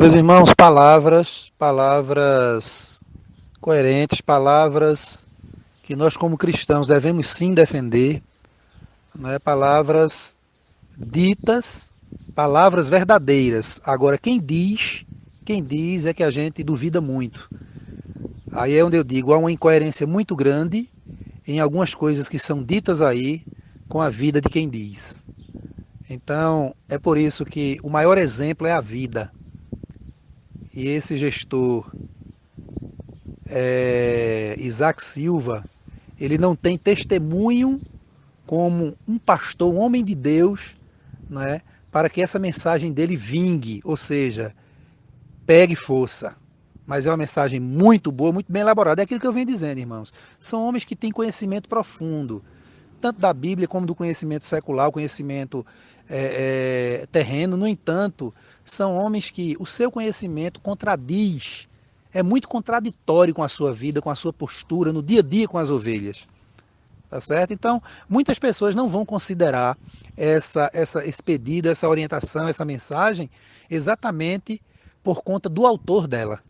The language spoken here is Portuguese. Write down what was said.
Meus irmãos, palavras, palavras coerentes, palavras que nós como cristãos devemos sim defender, né? palavras ditas, palavras verdadeiras. Agora, quem diz, quem diz é que a gente duvida muito. Aí é onde eu digo, há uma incoerência muito grande em algumas coisas que são ditas aí com a vida de quem diz. Então, é por isso que o maior exemplo é a vida. E esse gestor, é, Isaac Silva, ele não tem testemunho como um pastor, um homem de Deus, né, para que essa mensagem dele vingue, ou seja, pegue força. Mas é uma mensagem muito boa, muito bem elaborada. É aquilo que eu venho dizendo, irmãos. São homens que têm conhecimento profundo, tanto da Bíblia como do conhecimento secular, o conhecimento é, é, terreno. No entanto, são homens que o seu conhecimento contradiz, é muito contraditório com a sua vida, com a sua postura no dia a dia com as ovelhas. Tá certo? Então, muitas pessoas não vão considerar essa, essa, esse pedido, essa orientação, essa mensagem, exatamente por conta do autor dela.